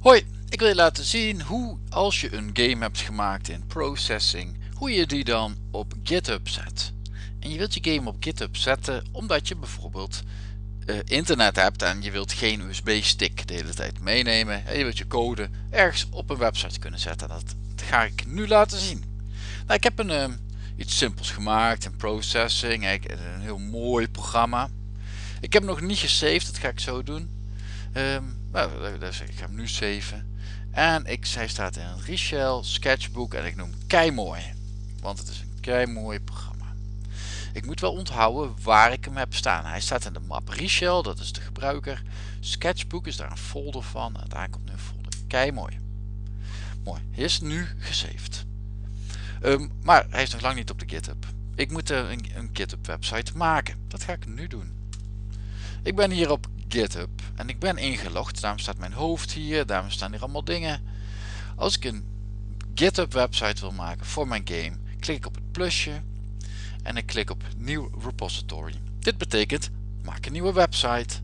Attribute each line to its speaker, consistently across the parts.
Speaker 1: Hoi, ik wil je laten zien hoe als je een game hebt gemaakt in processing, hoe je die dan op GitHub zet. En je wilt je game op GitHub zetten omdat je bijvoorbeeld uh, internet hebt en je wilt geen USB stick de hele tijd meenemen. En je wilt je code ergens op een website kunnen zetten. Dat ga ik nu laten zien. Nou, ik heb een, uh, iets simpels gemaakt in processing, een heel mooi programma. Ik heb nog niet gesaved, dat ga ik zo doen. Um, nou, dus ik ga hem nu saven. En ik, hij staat in een Richel sketchbook en ik noem kei mooi. Want het is een kei mooi programma. Ik moet wel onthouden waar ik hem heb staan. Hij staat in de map Richel, dat is de gebruiker. Sketchbook is daar een folder van. En daar komt nu een folder. Kei mooi. Mooi. Hij is nu gesaved. Um, maar hij is nog lang niet op de GitHub. Ik moet een, een GitHub website maken. Dat ga ik nu doen. Ik ben hier op GitHub en ik ben ingelogd. Daarom staat mijn hoofd hier, daarom staan hier allemaal dingen. Als ik een GitHub website wil maken voor mijn game, klik ik op het plusje en ik klik op nieuw repository. Dit betekent maak een nieuwe website.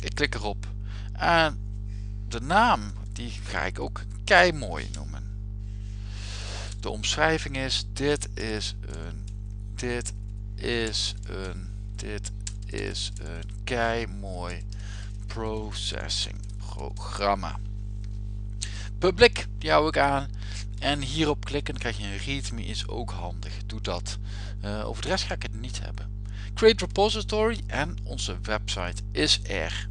Speaker 1: Ik klik erop en de naam die ga ik ook kei mooi noemen. De omschrijving is dit is een dit is een dit is een kei mooi processing programma. Public, die hou ik aan. En hierop klikken krijg je een readme is ook handig. Doe dat. Uh, over de rest ga ik het niet hebben. Create repository en onze website is er.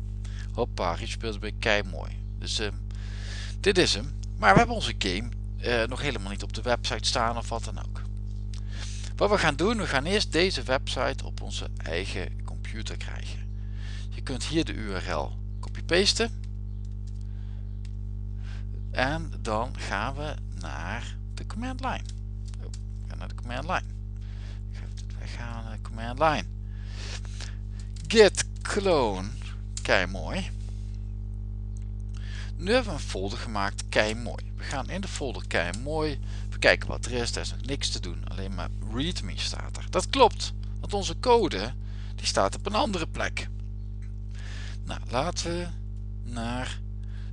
Speaker 1: Hoppa, speelt bij kei mooi. Dus uh, dit is hem. Maar we hebben onze game uh, nog helemaal niet op de website staan of wat dan ook. Wat we gaan doen, we gaan eerst deze website op onze eigen krijgen. Je kunt hier de URL copy-pasten. En dan gaan we naar de command line. Oh, naar de command line. We gaan naar de command line. Git clone. Kei mooi. Nu hebben we een folder gemaakt. Kei mooi. We gaan in de folder kei mooi. We kijken wat er is. Er is nog niks te doen. Alleen maar readme staat er. Dat klopt. Want onze code die staat op een andere plek. Nou, laten we naar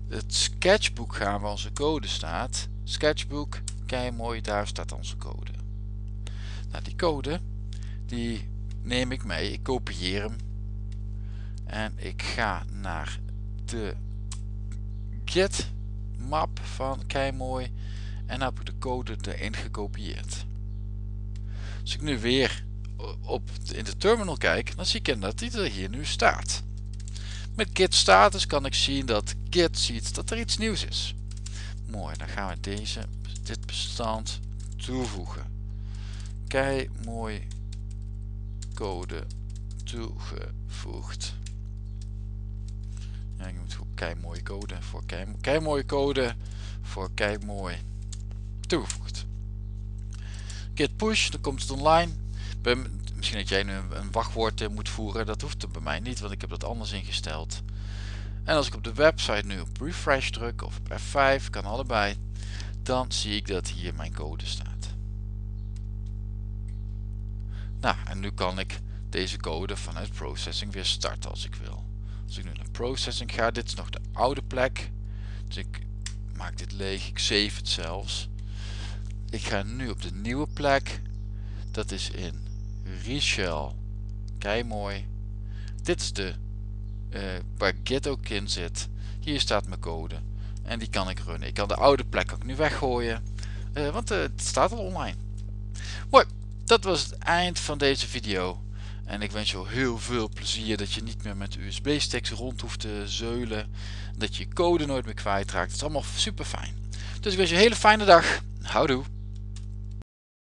Speaker 1: het sketchbook gaan waar onze code staat. Sketchbook, kijk mooi, daar staat onze code. Nou, die code, die neem ik mee. Ik kopieer hem. En ik ga naar de git map van Keimooi en heb ik de code erin gekopieerd. Als ik nu weer op, in de terminal kijk, dan zie ik dat hij er hier nu staat. Met git status kan ik zien dat git ziet dat er iets nieuws is. Mooi, dan gaan we deze, dit bestand toevoegen. Kei mooi code toegevoegd. Ja, ik moet kei code voor kei, kei code voor kei mooi toegevoegd. Git push, dan komt het online misschien dat jij nu een wachtwoord eh, moet voeren. Dat hoeft er bij mij niet, want ik heb dat anders ingesteld. En als ik op de website nu op refresh druk of op F5, kan allebei, dan zie ik dat hier mijn code staat. Nou, en nu kan ik deze code vanuit processing weer starten als ik wil. Als ik nu naar processing ga, dit is nog de oude plek. Dus ik maak dit leeg, ik save het zelfs. Ik ga nu op de nieuwe plek. Dat is in Richel. Kei mooi. Dit is de uh, waar zit. Hier staat mijn code. En die kan ik runnen. Ik kan de oude plek ook nu weggooien. Uh, want uh, het staat al online. Mooi. Dat was het eind van deze video. En ik wens je heel veel plezier dat je niet meer met USB sticks rond hoeft te zeulen. Dat je code nooit meer kwijtraakt. Het is allemaal super fijn. Dus ik wens je een hele fijne dag. Houdoe.